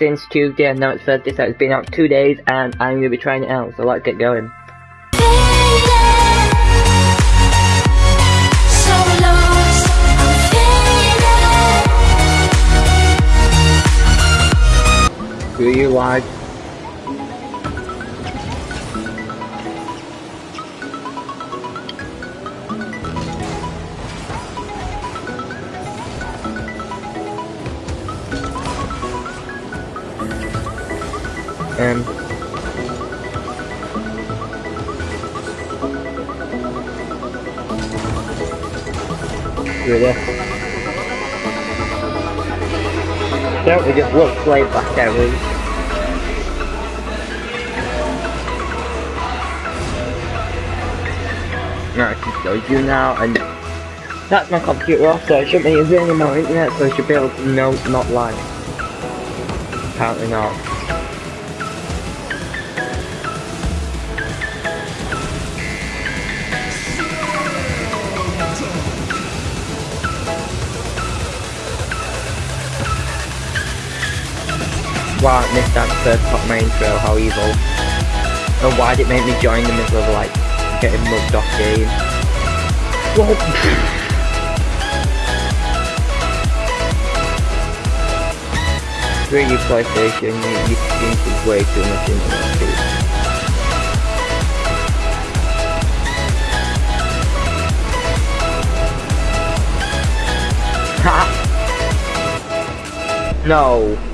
since Tuesday, and now it's Thursday, so it's been out two days, and I'm going to be trying it out, so let's get going. Do you like um really don't we just look way back Right, I can show you now and that's my computer off so it shouldn't be using any more internet so I should be able to know not lag. Apparently not. Wow, I missed that first part of my how evil. And why did it make me join the middle of like getting mugged off game? What? Screw you PlayStation, you, you think way too much internet speed. Ha! No.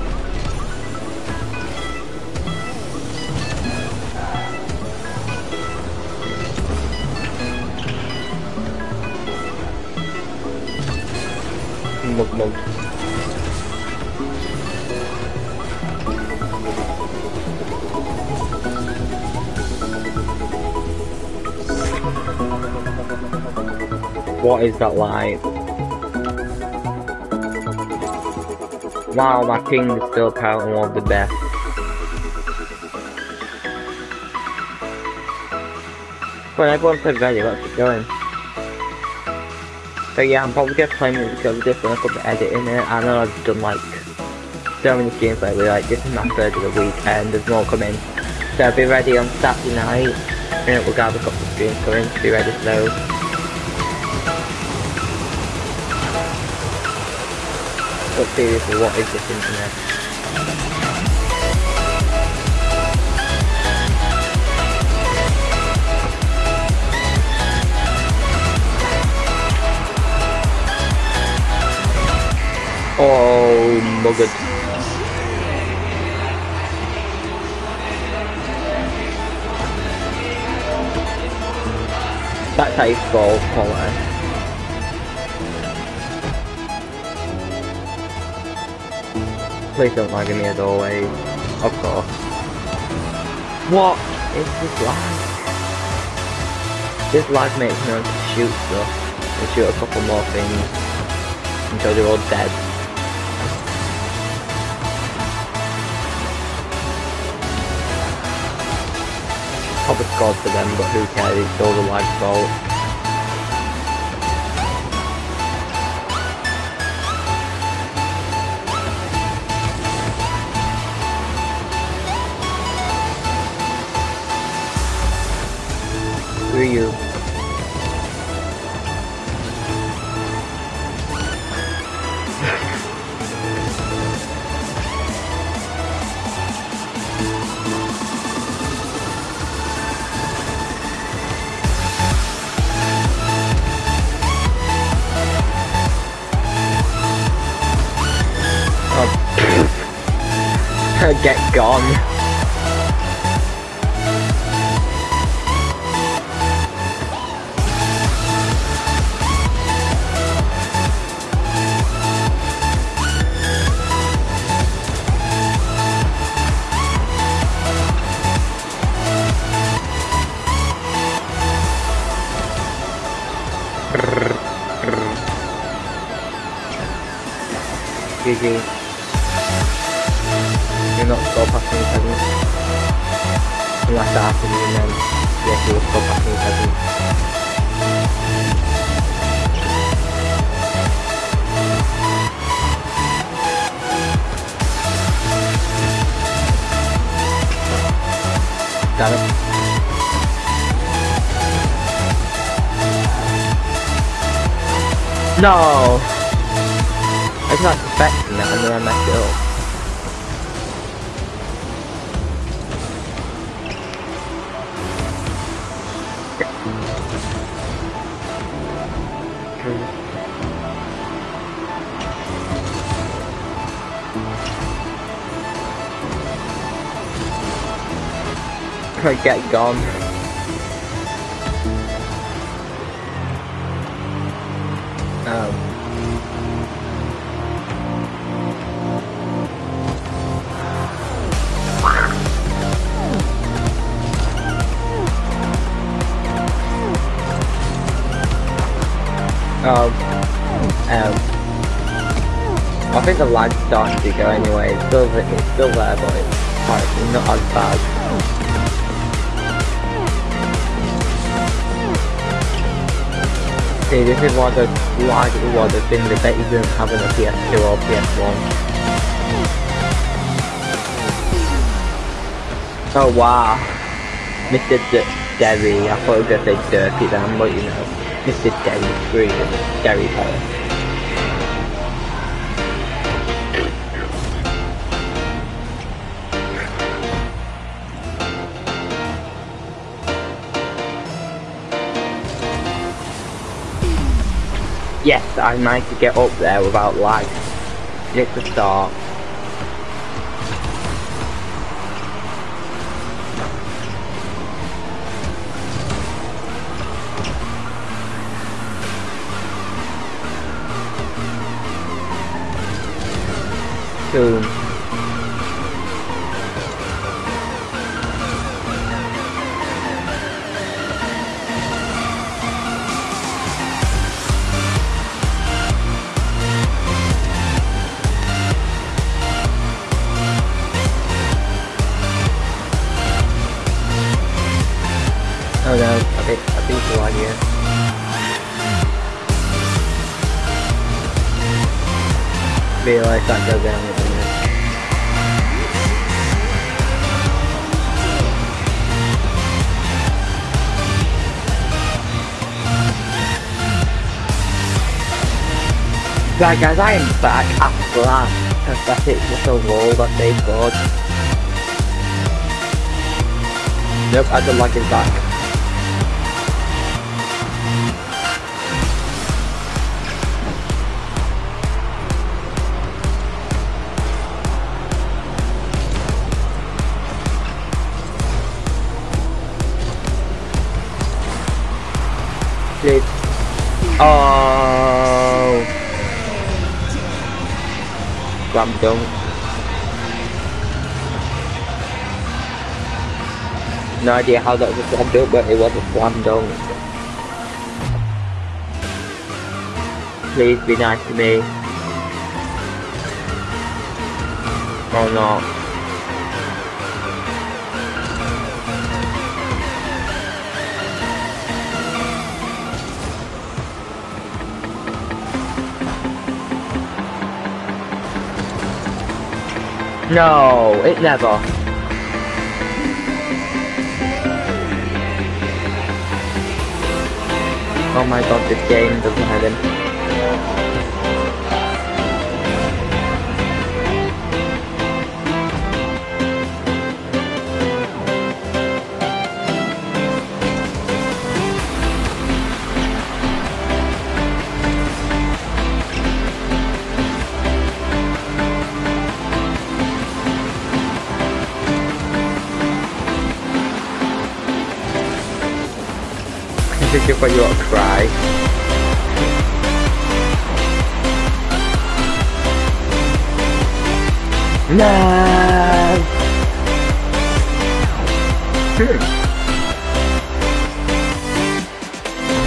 What is that like? Wow, my king is still apparently one of the best. When everyone said ready, let's get going. So yeah, I'm probably gonna play it because this and I put the edit in it. I know I've done like so many games lately, like this is my third of the week and there's more coming. So I'll be ready on Saturday night and it will a couple of streams coming to be ready for those. But seriously, what is this internet? Oh, muggered. That's how you fall quality. Please don't lag me as always. Of course. What is this lag? This lag makes me want to shoot stuff. And shoot a couple more things. Until they're all dead. Probably scored for them, but who cares? It's all the lag's fault. Are Get gone. No! I was not expecting that and then I messed it up. Get gone. Um, um, I think the lag's starting to go anyway. It's still, it's still there, but it's not as bad. See, this is of the lag, one of the things I bet you didn't have in a PS2 or PS1. Oh wow, Mr. D Derry, I thought I was gonna say Dirty then, but you know. Mr. Derry Derry Power. Yes, I managed to get up there without lag. It's a start. soon. A here. Realize that goes down Right guys, I am back after that pathetic little wall that they scored. Nope, I don't like it back. Please. Oh. Slam dunk. No idea how that was slam dunk, but it was slam dunk. Please be nice to me. Oh no. No, it never. Oh my god, this game doesn't have him. Think if you to cry. No!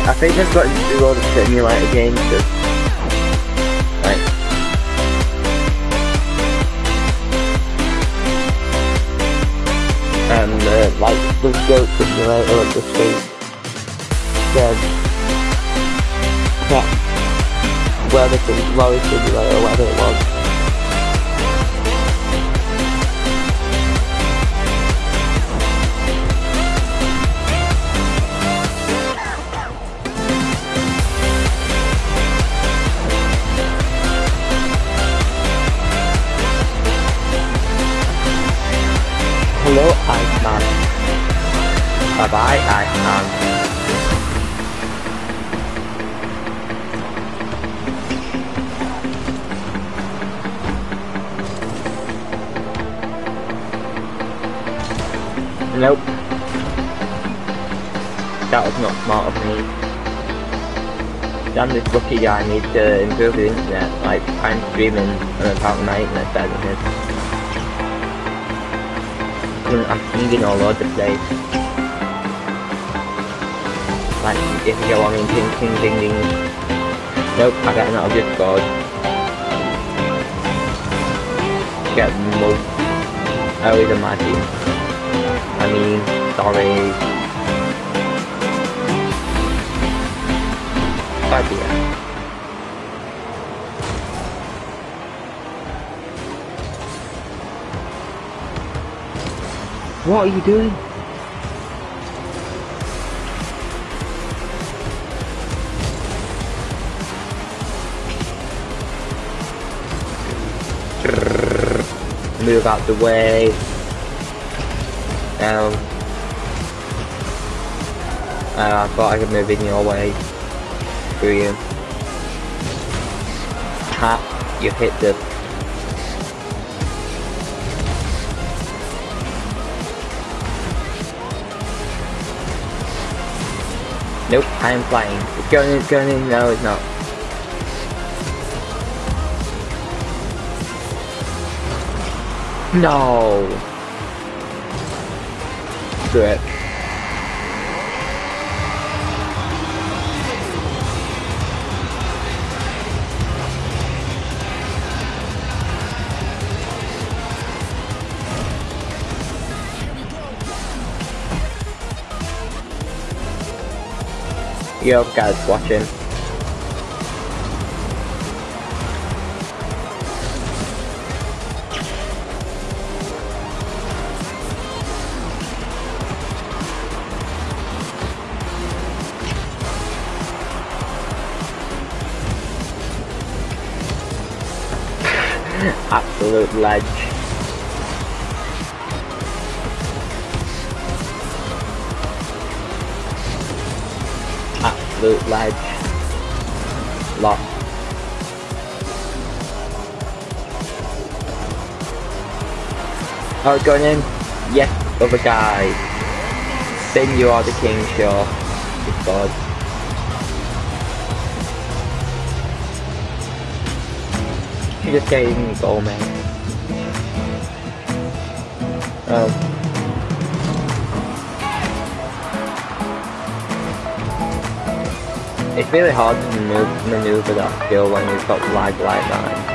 I think I've got to do all the simulator games just like and uh, like the goat simulator at the street the crap whether the lowest or below or whatever it was. Hello, Iceman. Bye-bye, Iceman. Nope. That was not smart of me. Damn this lucky guy needs to improve his internet, like I'm streaming and apparently my internet's better than his. I'm pinging all over the place. Like, if you go on in ping ping ding ding. Nope, I got another just scored. Get mugged. I always a I sorry. But. What are you doing? Move out the way. Um, uh, I thought I could move in your way. Screw you. Ha! You hit the... Nope, I am flying. It's going in, it's going in. No, it's not. No! Screw it. Yo guys watching. Absolute ledge. Absolute ledge. Lost. Oh, it's going in. Yes, other guy. Then you are the king, sure. It's God. Just can't even goal, man. Oh. It's really hard to move, maneuver that skill when you've got lag like that.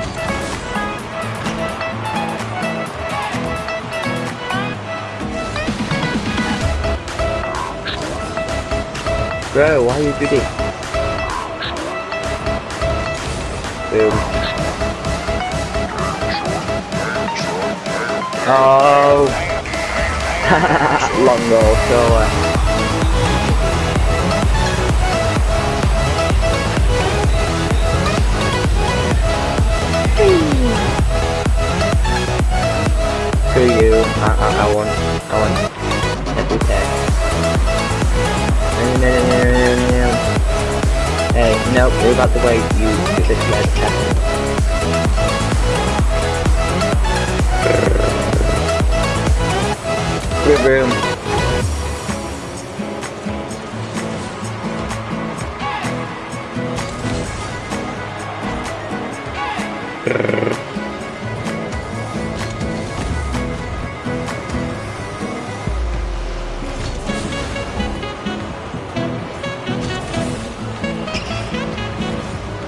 Bro, why are you doing this? Boom. Oh. Long goal, so uh, Screw you. I, I, I want, I want every no. Hey, nope, we're about to wait you to this red Room.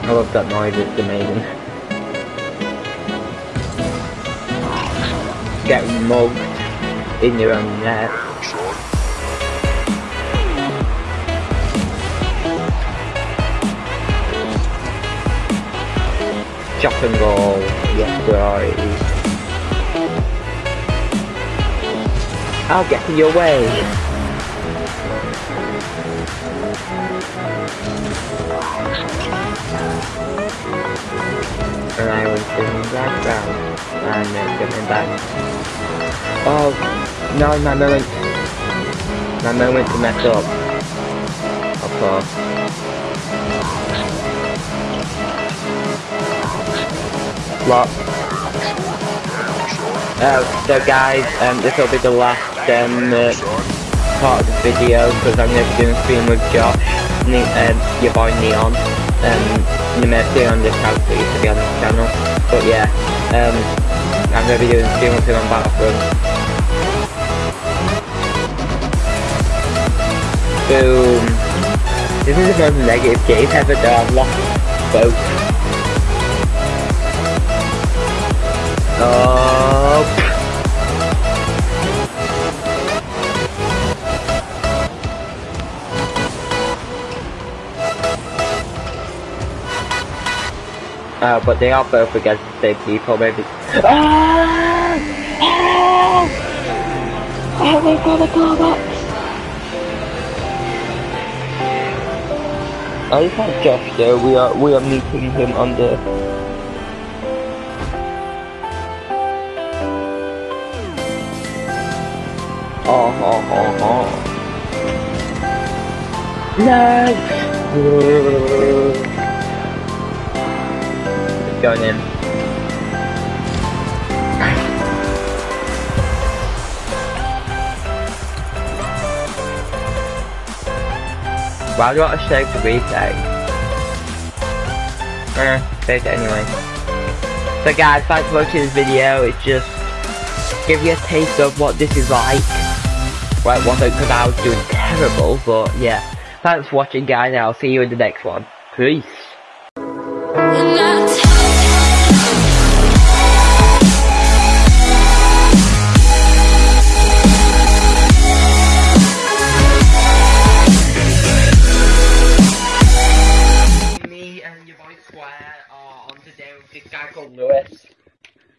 I love that noise, it's amazing. Get mugged in your own net. Chop and goal, yes priority. I'll get in your way. And I was sitting back down and uh, coming back. Oh, in my moment. My moment to mess up. Of course. What? Uh, so guys, um, this will be the last um, uh, part of the video because I'm going to be doing a stream with Josh, ne um, your boy Neon. Um, you may see on this house for you to be on this channel. But yeah, um, I'm going to be doing a stream with him on Battlefront. Boom. This is the most negative game ever though, I've lost both. Oh. Uh, but they are both against the same people, maybe. Ah! Ah! Oh my god, the Carbox! Oh, it's not Josh though, we are, we are meeting him on the... Oh, oh, oh, oh. No! going in. Why do I to save the retake? Eh, save it anyway. So guys, thanks for watching this video. It's just give you a taste of what this is like. Well, it wasn't because I was doing terrible, but yeah. Thanks for watching guys, and I'll see you in the next one. Peace.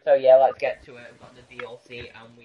So yeah, let's get to it. We've got the DLC and